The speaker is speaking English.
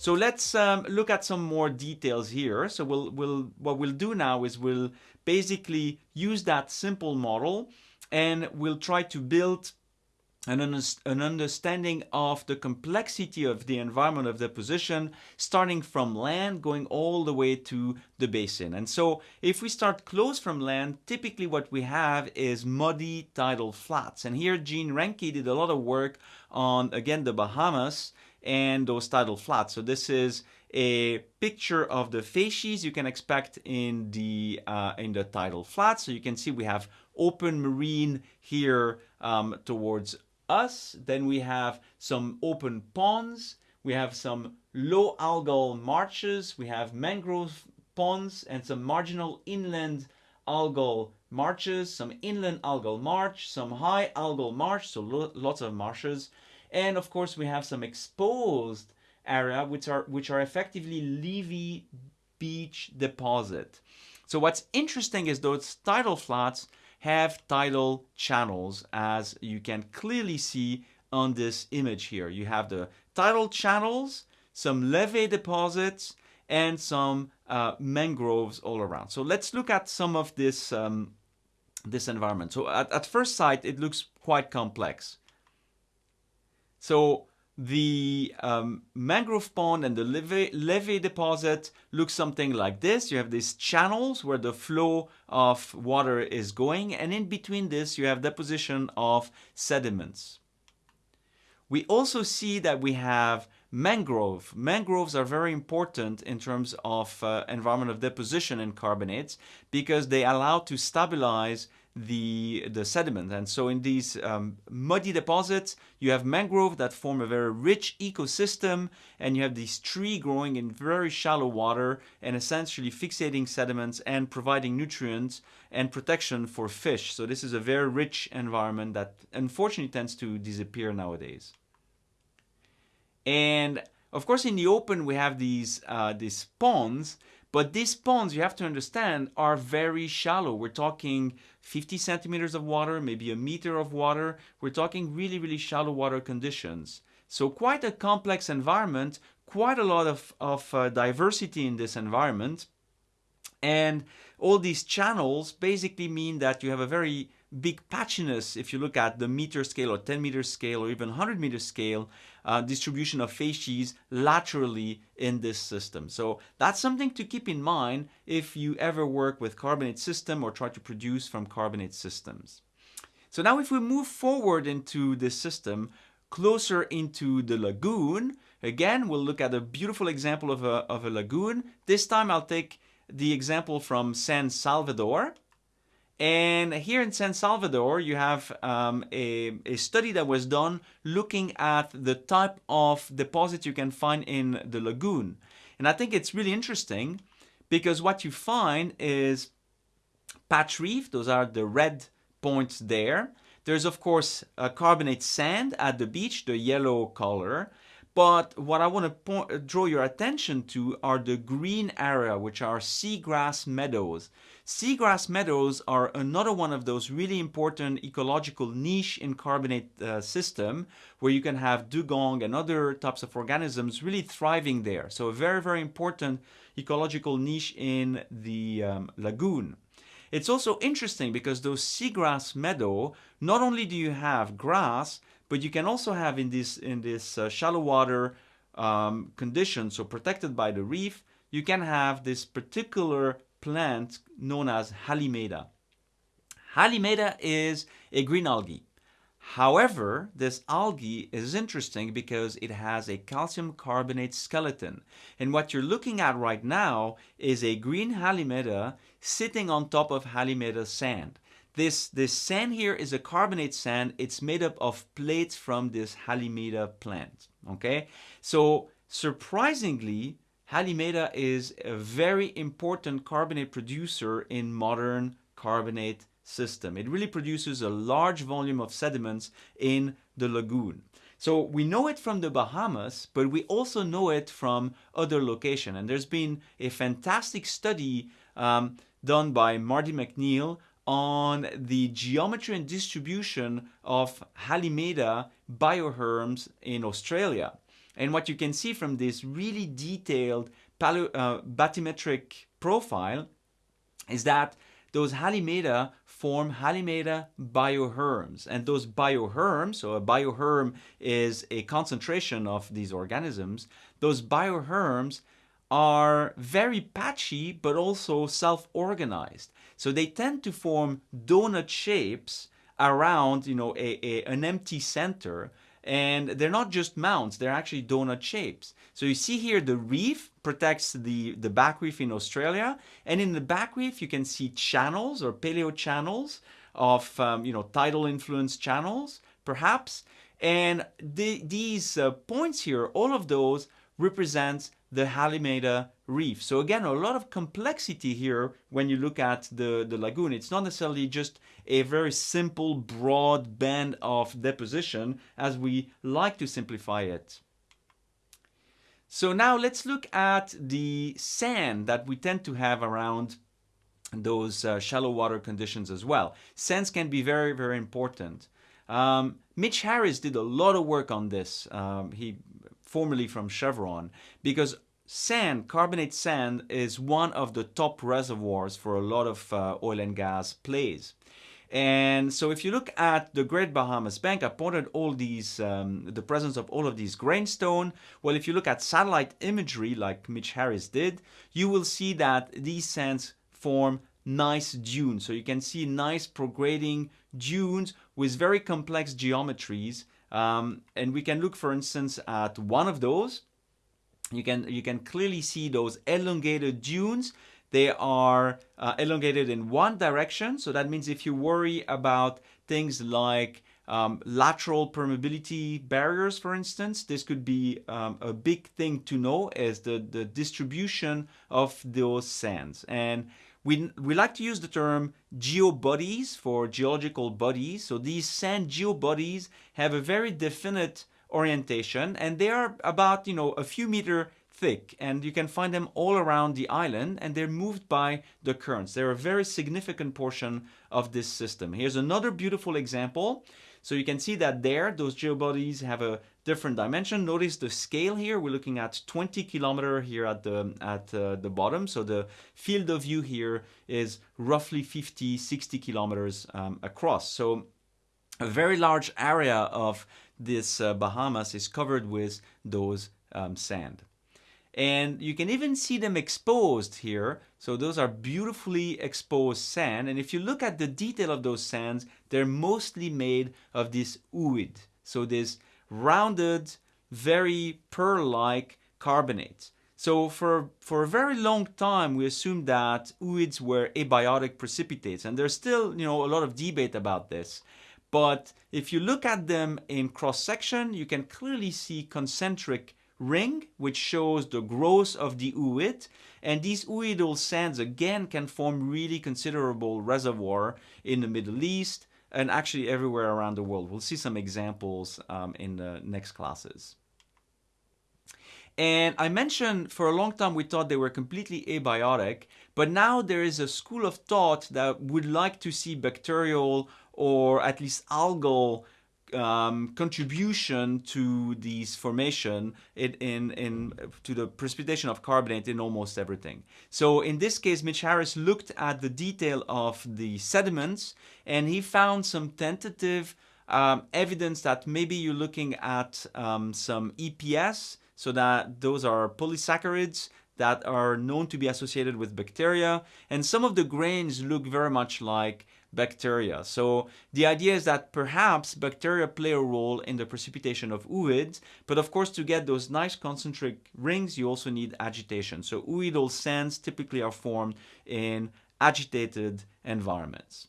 So let's um, look at some more details here. So we'll, we'll, what we'll do now is we'll basically use that simple model and we'll try to build an, an understanding of the complexity of the environment of deposition starting from land going all the way to the basin. And so if we start close from land, typically what we have is muddy tidal flats. And here Gene Rankey did a lot of work on, again, the Bahamas and those tidal flats. So this is a picture of the facies you can expect in the uh, in the tidal flats. So you can see we have open marine here um, towards us. Then we have some open ponds. We have some low algal marshes. We have mangrove ponds and some marginal inland algal marshes, some inland algal marsh, some high algal marsh, so lots of marshes. And of course, we have some exposed area which are which are effectively levee beach deposit. So what's interesting is those tidal flats have tidal channels as you can clearly see on this image here. You have the tidal channels, some levee deposits, and some uh, mangroves all around. So let's look at some of this, um, this environment. So at, at first sight, it looks quite complex. So the um, mangrove pond and the levee, levee deposit look something like this. You have these channels where the flow of water is going and in between this you have deposition of sediments. We also see that we have mangrove. Mangroves are very important in terms of uh, environment of deposition in carbonates because they allow to stabilize the, the sediment. And so in these um, muddy deposits, you have mangrove that form a very rich ecosystem and you have these tree growing in very shallow water and essentially fixating sediments and providing nutrients and protection for fish. So this is a very rich environment that unfortunately tends to disappear nowadays. And of course, in the open, we have these, uh, these ponds but these ponds, you have to understand, are very shallow. We're talking 50 centimeters of water, maybe a meter of water. We're talking really, really shallow water conditions. So quite a complex environment, quite a lot of, of uh, diversity in this environment. And all these channels basically mean that you have a very big patchiness if you look at the meter scale or 10 meter scale or even 100 meter scale uh, distribution of facies laterally in this system. So that's something to keep in mind if you ever work with carbonate system or try to produce from carbonate systems. So now if we move forward into this system, closer into the lagoon, again, we'll look at a beautiful example of a, of a lagoon. This time I'll take the example from San Salvador. And here in San Salvador, you have um, a, a, study that was done looking at the type of deposit you can find in the lagoon. And I think it's really interesting because what you find is patch reef, those are the red points there. There's of course carbonate sand at the beach, the yellow color. But what I want to draw your attention to are the green area, which are seagrass meadows. Seagrass meadows are another one of those really important ecological niche in carbonate uh, system where you can have dugong and other types of organisms really thriving there. So a very, very important ecological niche in the um, lagoon. It's also interesting because those seagrass meadow, not only do you have grass, but you can also have in this, in this uh, shallow water um, condition, so protected by the reef, you can have this particular plant known as Halimeda. Halimeda is a green algae. However, this algae is interesting because it has a calcium carbonate skeleton. And what you're looking at right now is a green Halimeda sitting on top of Halimeda sand. This, this sand here is a carbonate sand. It's made up of plates from this Halimeda plant. Okay, so surprisingly, Halimeda is a very important carbonate producer in modern carbonate system. It really produces a large volume of sediments in the lagoon. So we know it from the Bahamas, but we also know it from other locations. And there's been a fantastic study um, done by Mardi McNeil on the geometry and distribution of Halimeda bioherms in Australia. And what you can see from this really detailed uh, bathymetric profile is that those Halimeda form Halimeda bioherms. And those bioherms, so a bioherm is a concentration of these organisms, those bioherms are very patchy but also self-organized. So they tend to form donut shapes around you know, a, a, an empty center and they're not just mounds, they're actually donut shapes. So you see here the reef protects the, the back reef in Australia and in the back reef you can see channels or paleo channels of um, you know tidal influence channels perhaps and the, these uh, points here, all of those represents the Halimeda reef. So again, a lot of complexity here when you look at the, the lagoon. It's not necessarily just a very simple, broad band of deposition as we like to simplify it. So now let's look at the sand that we tend to have around those uh, shallow water conditions as well. Sands can be very, very important. Um, Mitch Harris did a lot of work on this. Um, he formerly from Chevron, because sand, carbonate sand, is one of the top reservoirs for a lot of uh, oil and gas plays. And so if you look at the Great Bahamas Bank, I pointed all these, um, the presence of all of these grainstone. Well, if you look at satellite imagery like Mitch Harris did, you will see that these sands form nice dunes. So you can see nice prograding dunes with very complex geometries um, and we can look, for instance, at one of those. You can, you can clearly see those elongated dunes. They are uh, elongated in one direction. So that means if you worry about things like um, lateral permeability barriers, for instance, this could be um, a big thing to know as the, the distribution of those sands. And we, we like to use the term geobodies for geological bodies. So these sand geobodies have a very definite orientation and they are about, you know, a few meter thick and you can find them all around the island and they're moved by the currents. They're a very significant portion of this system. Here's another beautiful example. So you can see that there, those geobodies have a different dimension. Notice the scale here. We're looking at 20 kilometer here at the at uh, the bottom. So the field of view here is roughly 50, 60 kilometers um, across. So a very large area of this uh, Bahamas is covered with those um, sand. And you can even see them exposed here. So those are beautifully exposed sand. And if you look at the detail of those sands, they're mostly made of this ooid. So this rounded, very pearl-like carbonate. So for, for a very long time, we assumed that ooids were abiotic precipitates. And there's still, you know, a lot of debate about this. But if you look at them in cross-section, you can clearly see concentric ring, which shows the growth of the ooid. And these ooidal sands, again, can form really considerable reservoir in the Middle East, and actually everywhere around the world. We'll see some examples um, in the next classes. And I mentioned for a long time we thought they were completely abiotic, but now there is a school of thought that would like to see bacterial or at least algal um, contribution to these formation in, in, in, to the precipitation of carbonate in almost everything. So in this case, Mitch Harris looked at the detail of the sediments and he found some tentative um, evidence that maybe you're looking at um, some EPS, so that those are polysaccharides that are known to be associated with bacteria. And some of the grains look very much like bacteria. So the idea is that perhaps bacteria play a role in the precipitation of ooids, but of course to get those nice concentric rings you also need agitation. So ooidal sands typically are formed in agitated environments.